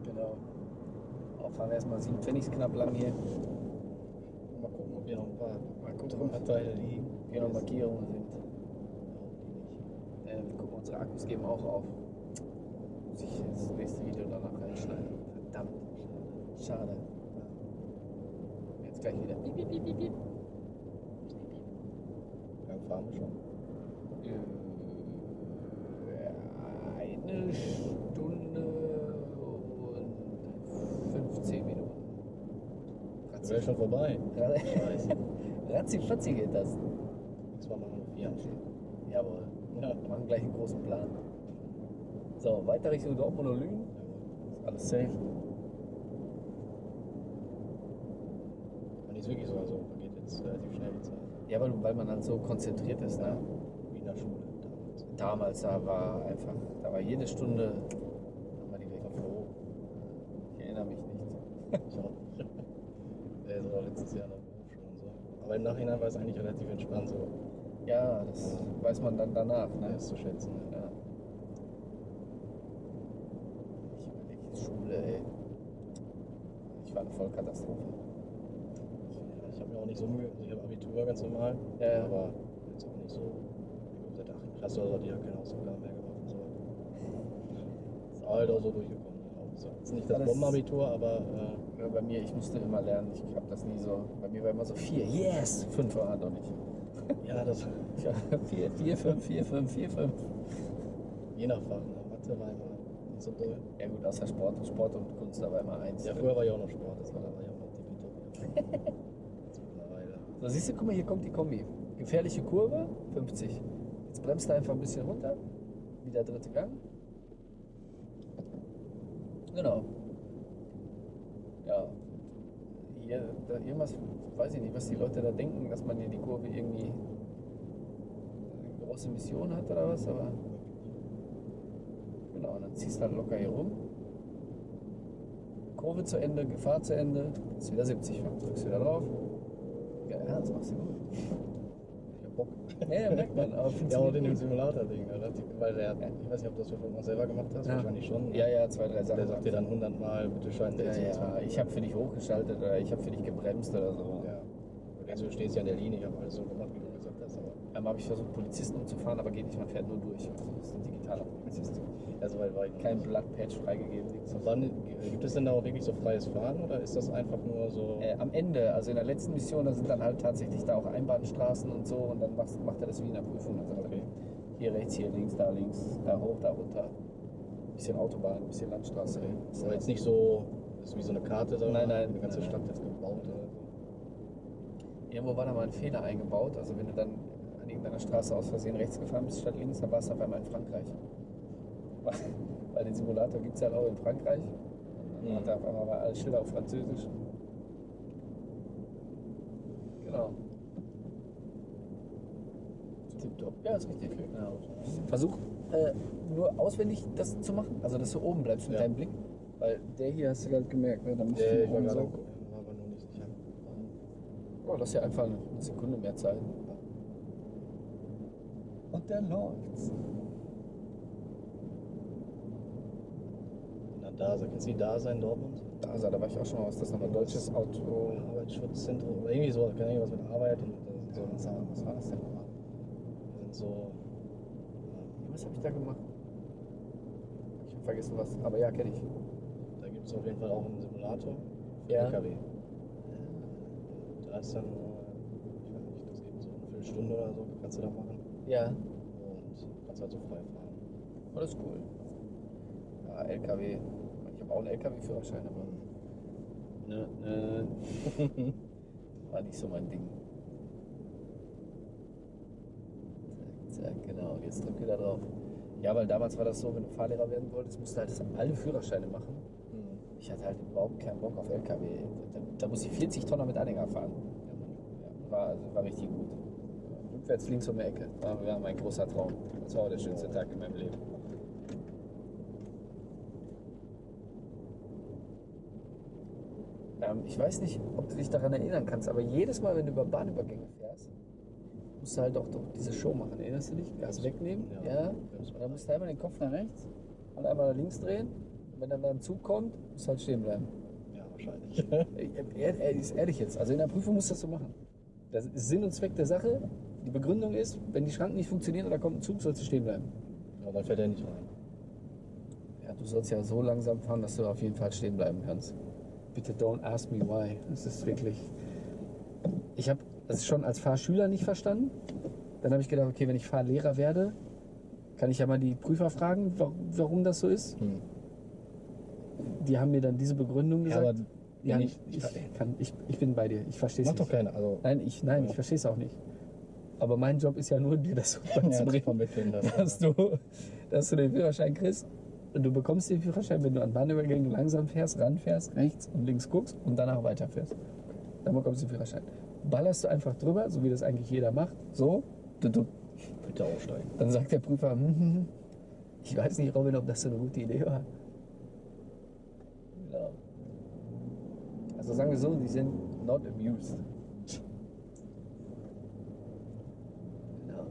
Genau. Auch fahren wir erstmal 7 Pfennigs knapp lang hier. Mal gucken, ob hier noch ein paar Mal gucken. Anteile liegen. Hier noch Markierungen sind. Äh, wir gucken, unsere Akkus geben auch auf. Muss ich das nächste Video danach reinschneiden. Verdammt. Schade. Jetzt gleich wieder. Piep, piep, piep, piep, lange fahren wir schon? Äh, Eine Stunde und 15 Minuten. Wir wären schon vorbei. [laughs] Ratzi geht das. Nächstes Mal machen wir vier. Jawohl. Ja. Wir machen gleich einen großen Plan. So, weiter Richtung Dortmund und Lünen. Ist alles safe. Die ist wirklich so, also vergeht jetzt relativ schnell die Zeit. Ja, weil, weil man dann so konzentriert ist. Ne? Wie in der Schule damals. Damals, da war einfach, da war jede Stunde, haben wir die weg. Ich erinnere mich nicht. Ich auch nicht. Der ist auch letztes Jahr der Berufsschule und so. Aber im Nachhinein war es eigentlich relativ entspannt so. Ja, das weiß man dann danach. Ne? Das zu schätzen. Ja. Ja. Ich überlege jetzt Schule, ey. Ich war eine Vollkatastrophe. Ja, ich habe mir auch nicht so Mühe. Also ich habe Abitur ganz normal. Ja, ja. Aber jetzt auch nicht so. Ich habe seit 8. Klasse oder so, die haben keine Hausaufgaben mehr gemacht und so. Ist halt auch so durchgekommen. So. Ist nicht das Bombenabitur, aber äh, Ja, bei mir, ich musste immer lernen. Ich habe das nie so. Bei mir war immer so vier. Yes! Fünf war doch nicht. ja, das [laughs] Ja, vier, vier, fünf, vier, fünf, vier, fünf. je nach Fach. Ne? Mathe war immer so doll. Ja gut, außer Sport, Sport und Kunst, war immer eins. Ja, früher war ich auch noch Sport, das war da war ich auch noch tippitopp. Jetzt [laughs] mittlerweile. So, siehst du, guck mal, hier kommt die Kombi. Gefährliche Kurve, 50. Jetzt bremst du einfach ein bisschen runter. Wieder dritte Gang. Genau. Ja. Hier, da, irgendwas, weiß ich nicht, was die Leute da denken, dass man hier die Kurve irgendwie eine große Mission hat oder was, aber. Und dann ziehst du halt locker hier rum. Kurve zu Ende, Gefahr zu Ende, ist wieder 70 fahren, drückst wieder drauf. Ja, das machst du gut. Ich hab Bock. Ja, merkt man, [laughs] aber Ja, auch in dem. Simulator-Ding. relativ- Weil der, ich weiß nicht, ob du das mal selber gemacht hast, Ja. wahrscheinlich schon. ne? Ja, ja, zwei, drei Sachen. Der sagt dir dann 100 Mal, bitte schalten ja, ja, ich habe für dich hochgeschaltet oder ich habe für dich gebremst oder so. Ja. Du denkst, du stehst ja in der Linie, ich habe alles so gemacht, wie Aber Einmal habe ich versucht, Polizisten umzufahren, aber geht nicht, man fährt nur durch. Also das ist ein digitaler Polizist. ja, so weit war ich noch Kein. Blattpatch freigegeben, wann, gibt es denn da auch wirklich so freies Fahren oder ist das einfach nur so. Äh, am Ende, also in der letzten Mission, da sind dann halt tatsächlich da auch Einbahnstraßen und so und dann macht, macht er das wie in der Prüfung. Dann sagt Okay. er, hier rechts, hier links, da links, da hoch, da runter. Bisschen Autobahn, bisschen Landstraße. Okay. Ist Aber jetzt nicht so, das ist wie so eine Karte, sondern Nein, nein, eine ganze nein, Stadt jetzt gebaut oder. Irgendwo war da mal ein Fehler eingebaut. Also wenn du dann an irgendeiner Straße aus Versehen rechts gefahren bist statt links, dann warst du auf einmal in Frankreich. [laughs] Weil- den Simulator gibt es halt auch in Frankreich. Und dann hat er auf einmal mal alle Schilder auf Französisch. Genau. Tipp tipptopp. Ja, ist richtig. Genau. Versuch äh, nur auswendig das zu machen, also dass du oben bleibst mit Ja. deinem Blick. Weil der hier hast du gerade gemerkt, ne? da musst Ja, du ich war oben so. am gucken, war aber noch nicht sicher. Oh, lass dir einfach eine Sekunde mehr Zeit. Und der läuft's. Na, da, kennst du die da sein Dortmund? Da, also, da war ich auch schon mal. Was ist das nochmal? Deutsches Auto. Arbeitsschutzzentrum oder irgendwie so, keine Ahnung, was mit Arbeit und Was so, war was war das denn nochmal? da sind so ähm, Was habe ich da gemacht? Ich habe vergessen was. Aber ja, kenne ich. da gibt es auf jeden Fall auch einen Simulator für Ja. LKW. Da ist dann, äh, ich weiß nicht, das geht so eine Viertelstunde oder so, kannst du da machen Ja. und kannst halt so frei fahren. Oh, das ist cool. Ja, LKW. Ich habe auch einen LKW-Führerschein, aber Ne, ne. [laughs] war nicht so mein Ding. Zack, zack, genau. Jetzt drück wieder drauf. Ja, weil damals war das so, wenn du Fahrlehrer werden wolltest, musst du halt alle Führerscheine machen. Hm. Ich hatte halt überhaupt keinen Bock auf LKW. Da, da musste ich 40 Tonner mit Anhänger fahren. War, also war richtig gut. Rückwärts links um die Ecke. War, war mein großer Traum. Das war auch der schönste Tag in meinem Leben. Ähm, ich weiß nicht, ob du dich daran erinnern kannst, aber jedes Mal, wenn du über Bahnübergänge fährst, musst du halt auch doch diese Show machen. Erinnerst du dich? Gas wegnehmen? Ja. Ja. Und dann musst du einmal den Kopf nach rechts und einmal nach links drehen. Und wenn dann ein Zug kommt, musst du halt stehen bleiben. Ja, wahrscheinlich. [laughs] Er, er ist ehrlich jetzt. Also in der Prüfung musst du das so machen. Das ist Sinn und Zweck der Sache. Die Begründung ist, wenn die Schranken nicht funktionieren oder kommt ein Zug, sollst du stehen bleiben. Aber dann fährt er nicht rein. Ja, du sollst ja so langsam fahren, dass du auf jeden Fall stehen bleiben kannst. Bitte don't ask me why. Das ist wirklich. Ich habe das schon als Fahrschüler nicht verstanden. Dann habe ich gedacht, okay, wenn ich Fahrlehrer werde, kann ich ja mal die Prüfer fragen, wa- warum das so ist. Hm. Die haben mir dann diese Begründung Ja, gesagt. aber Ja, ich, ich, kann, ich, ich bin bei dir. Ich verstehe es Macht nicht. doch keiner. Also, Nein, ich, nein, Ja. ich verstehe es auch nicht. Aber mein Job ist ja nur, dir das so [laughs] ja. Das, dass, du, dass du den Führerschein kriegst. Und du bekommst den Führerschein, wenn du an Bahnübergängen langsam fährst, ranfährst, rechts und links guckst und danach weiterfährst. Dann bekommst du den Führerschein. Ballerst du einfach drüber, so wie das eigentlich jeder macht, so, du, du, bitte aussteigen. dann sagt der Prüfer, hm, hm, hm. ich weiß nicht, Robin, ob das so eine gute Idee war. Ja. Also sagen wir so, die sind not amused. Genau.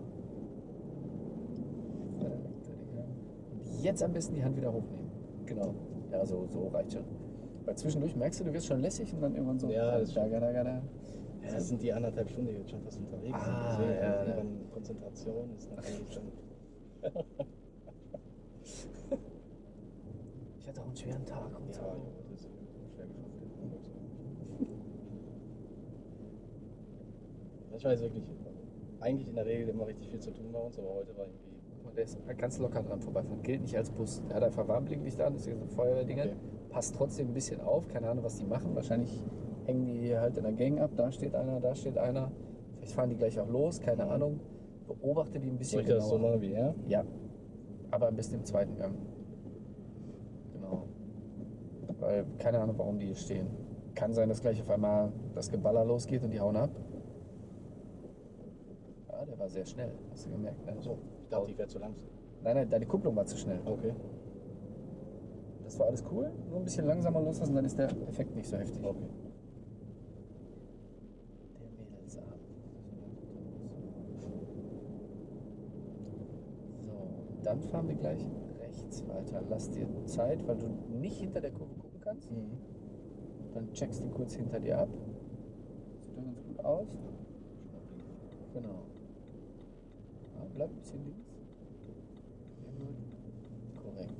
Und jetzt am besten die Hand wieder hochnehmen. Genau. Ja, so, so reicht schon. Weil zwischendurch merkst du, du wirst schon lässig und dann irgendwann so. Ja, das ist da, da, da, da. Ja, das sind die anderthalb Stunden, die jetzt schon fast unterwegs Ah, sind. Deswegen ja, ja. Konzentration ist natürlich dann. [laughs] Ich hatte auch einen schweren Tag und so. Ja, ja, das ist schwer geschafft. Ich weiß wirklich, eigentlich in der Regel immer richtig viel zu tun bei uns, aber heute war irgendwie. Und der ist ganz locker dran vorbeifahren. Gilt nicht als Bus. Der hat einfach Warnblinklicht an, das ist so Feuerwehrdinger. Okay. Passt trotzdem ein bisschen auf. Keine Ahnung, was die machen. Wahrscheinlich hängen die hier halt in der Gang ab. Da steht einer, da steht einer. Vielleicht fahren die gleich auch los. Keine Ahnung. Beobachte die ein bisschen Soll ich das so genauer. machen wie er? Ja. Aber am besten im zweiten Gang. Genau. Weil keine Ahnung, warum die hier stehen. Kann sein, dass gleich auf einmal das Geballer losgeht und die hauen ab. Der war sehr schnell. Hast du gemerkt, ne? So, ich dachte, ich wäre zu langsam. Nein, nein, deine Kupplung war zu schnell. Okay. Das war alles cool. Nur ein bisschen langsamer loslassen, dann ist der Effekt nicht so heftig. Okay. Der Mädelsabend. So, dann fahren wir gleich rechts weiter. Lass dir Zeit, weil du nicht hinter der Kurve gucken kannst. Mhm. Dann checkst du kurz hinter dir ab. Sieht doch ganz gut aus. Genau. Ja, bleib ein bisschen links. Sehr gut. Korrekt.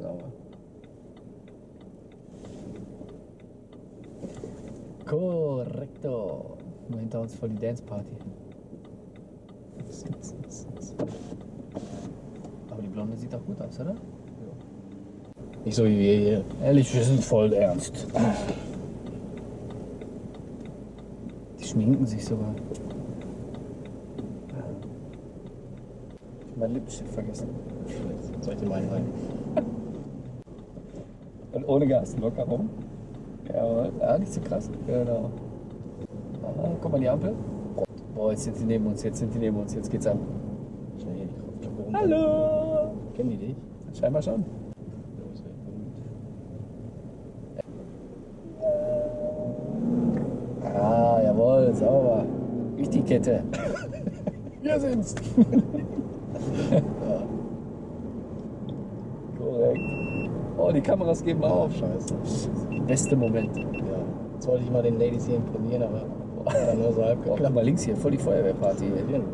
Sauber. Korrekto. Nur hinter uns voll die Dance Party. Aber die Blonde sieht doch gut aus, oder? Nicht so wie wir hier. Ehrlich, wir sind voll ernst. Die schminken sich sogar. Ich hab mein Lippenstift vergessen. Soll ich dir meinen rein? Und ohne Gas, locker rum. Ja, ja, nicht so krass. Genau. Ah, guck mal die Ampel. Boah, jetzt sind die neben uns, jetzt sind die neben uns, jetzt geht's ab. Schnell hier die. Hallo! Kennen die dich? Scheinbar schon. Los, ey, gut. Ah, jawohl, sauber. Nicht die Kette. Wir sind's. Korrekt. Oh, die Kameras geben auf. Scheiße. Beste Moment. Ja. Jetzt wollte ich mal den Ladies hier imponieren, aber hat dann nur so halb Oh, geklappt. mal links hier, voll die Feuerwehrparty. Hier. Ja. Mhm.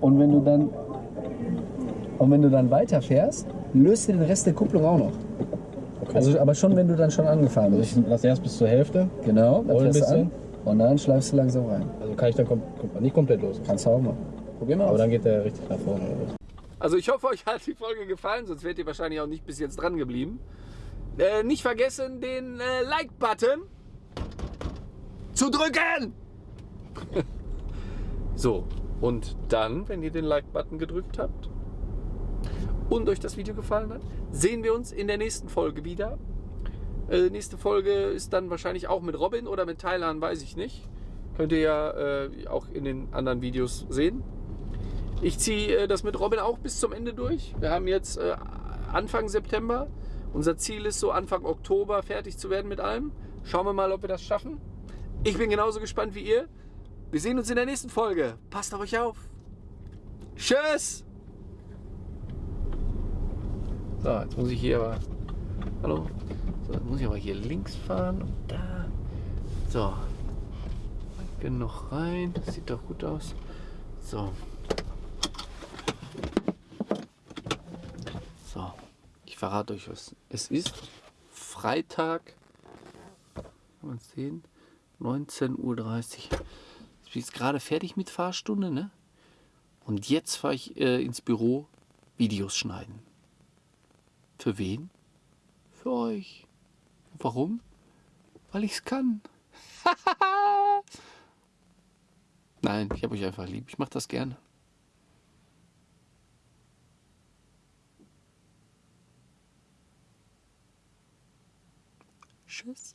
Und wenn du dann und wenn du dann weiterfährst, löst du den Rest der Kupplung auch noch. Also, aber schon, wenn du dann schon angefahren also bist. ich lasse erst bis zur Hälfte. Genau, dann ein fährst du an bisschen. und dann schleifst du langsam rein. Also kann ich dann kom kom nicht komplett los. Kannst du auch mal. Probier mal Aber aus. dann geht der richtig nach vorne. Also ich hoffe, euch hat die Folge gefallen, sonst wärt ihr wahrscheinlich auch nicht bis jetzt dran geblieben. Äh, nicht vergessen, den äh, Like-Button zu drücken. [laughs] so, und dann, wenn ihr den Like-Button gedrückt habt und euch das Video gefallen hat, sehen wir uns in der nächsten Folge wieder. Äh, nächste Folge ist dann wahrscheinlich auch mit Robin oder mit Thailand, weiß ich nicht. Könnt ihr ja äh, auch in den anderen Videos sehen. Ich ziehe äh, das mit Robin auch bis zum Ende durch. Wir haben jetzt äh, Anfang September. Unser Ziel ist so Anfang Oktober fertig zu werden mit allem. Schauen wir mal, ob wir das schaffen. Ich bin genauso gespannt wie ihr. Wir sehen uns in der nächsten Folge. Passt auf euch auf. Tschüss. So, jetzt muss ich hier aber. Hallo. So, jetzt muss ich aber hier links fahren und da. So. Genug rein. Das sieht doch gut aus. So. So, ich verrate euch was. Es ist Freitag, kann man sehen, 19.30 Uhr. Ich bin jetzt gerade fertig mit Fahrstunde, ne? Und jetzt fahre ich äh, ins Büro Videos schneiden. Für wen? Für euch. Warum? Weil ich es kann. [laughs] Nein, ich habe euch einfach lieb. Ich mache das gerne. Tschüss.